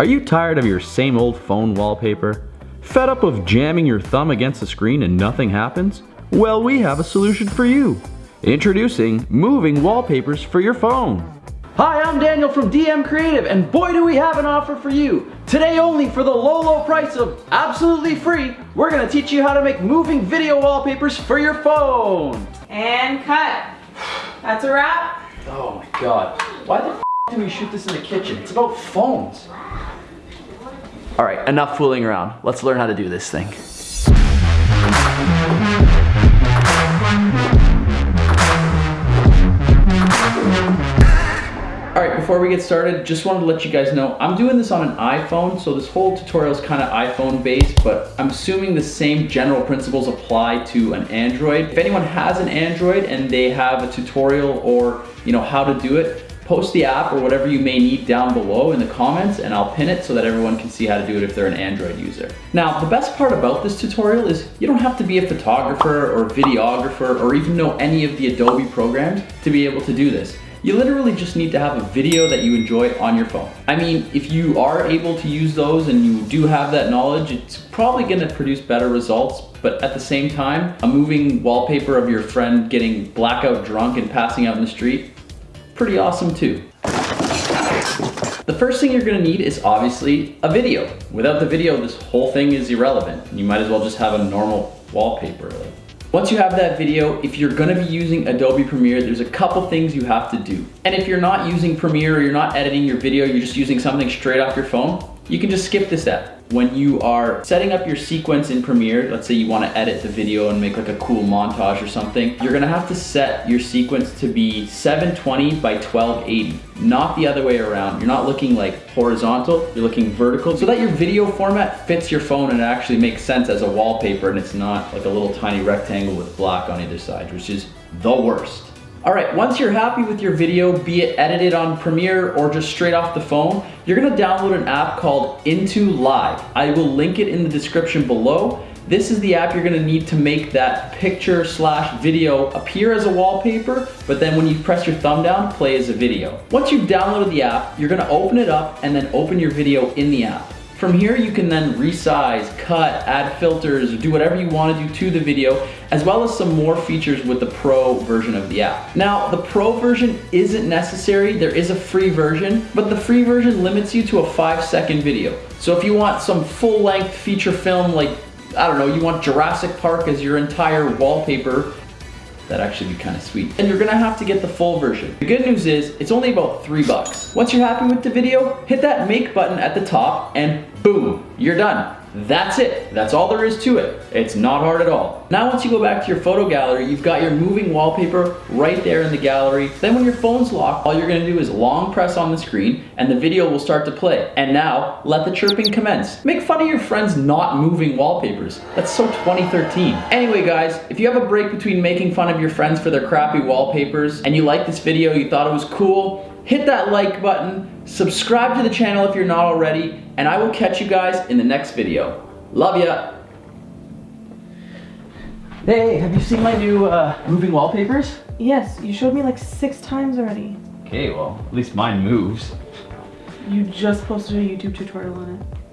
Are you tired of your same old phone wallpaper? Fed up of jamming your thumb against the screen and nothing happens? Well, we have a solution for you. Introducing moving wallpapers for your phone. Hi, I'm Daniel from DM Creative, and boy do we have an offer for you. Today only for the low, low price of absolutely free, we're gonna teach you how to make moving video wallpapers for your phone. And cut. That's a wrap. Oh my god. Why the f do we shoot this in the kitchen? It's about phones. All right, enough fooling around. Let's learn how to do this thing. All right, before we get started, just wanted to let you guys know, I'm doing this on an iPhone, so this whole tutorial is kind of iPhone based, but I'm assuming the same general principles apply to an Android. If anyone has an Android and they have a tutorial or you know how to do it, post the app or whatever you may need down below in the comments and I'll pin it so that everyone can see how to do it if they're an Android user. Now, the best part about this tutorial is you don't have to be a photographer or videographer or even know any of the Adobe programs to be able to do this. You literally just need to have a video that you enjoy on your phone. I mean, if you are able to use those and you do have that knowledge, it's probably gonna produce better results, but at the same time, a moving wallpaper of your friend getting blackout drunk and passing out in the street, pretty awesome too. The first thing you're gonna need is obviously a video. Without the video, this whole thing is irrelevant. You might as well just have a normal wallpaper. Once you have that video, if you're gonna be using Adobe Premiere, there's a couple things you have to do. And if you're not using Premiere or you're not editing your video, you're just using something straight off your phone, you can just skip this step. When you are setting up your sequence in Premiere, let's say you wanna edit the video and make like a cool montage or something, you're gonna have to set your sequence to be 720 by 1280, not the other way around. You're not looking like horizontal, you're looking vertical, so that your video format fits your phone and it actually makes sense as a wallpaper and it's not like a little tiny rectangle with black on either side, which is the worst. All right, once you're happy with your video, be it edited on Premiere or just straight off the phone, you're gonna download an app called intoLive. I will link it in the description below. This is the app you're gonna need to make that picture slash video appear as a wallpaper, but then when you press your thumb down, play as a video. Once you've downloaded the app, you're gonna open it up and then open your video in the app. From here, you can then resize, cut, add filters, do whatever you want to do to the video, as well as some more features with the Pro version of the app. Now, the Pro version isn't necessary. There is a free version, but the free version limits you to a five second video. So if you want some full length feature film, like, I don't know, you want Jurassic Park as your entire wallpaper, That'd actually be kind of sweet. And you're gonna have to get the full version. The good news is, it's only about three bucks. Once you're happy with the video, hit that make button at the top and boom, you're done. That's it. That's all there is to it. It's not hard at all. Now once you go back to your photo gallery, you've got your moving wallpaper right there in the gallery. Then when your phone's locked, all you're gonna do is long press on the screen and the video will start to play. And now, let the chirping commence. Make fun of your friends not moving wallpapers. That's so 2013. Anyway guys, if you have a break between making fun of your friends for their crappy wallpapers and you like this video, you thought it was cool, hit that like button, subscribe to the channel if you're not already, and I will catch you guys in the next video. Love ya! Hey, have you seen my new uh, moving wallpapers? Yes, you showed me like six times already. Okay, well, at least mine moves. You just posted a YouTube tutorial on it.